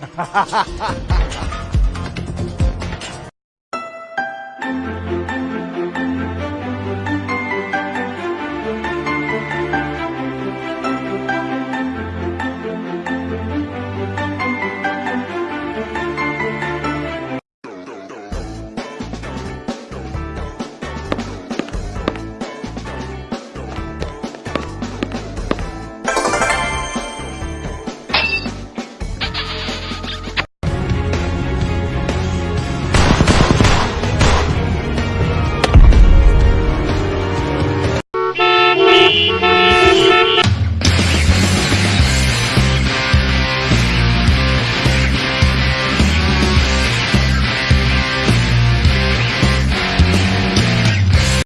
哈，哈哈哈哈哈。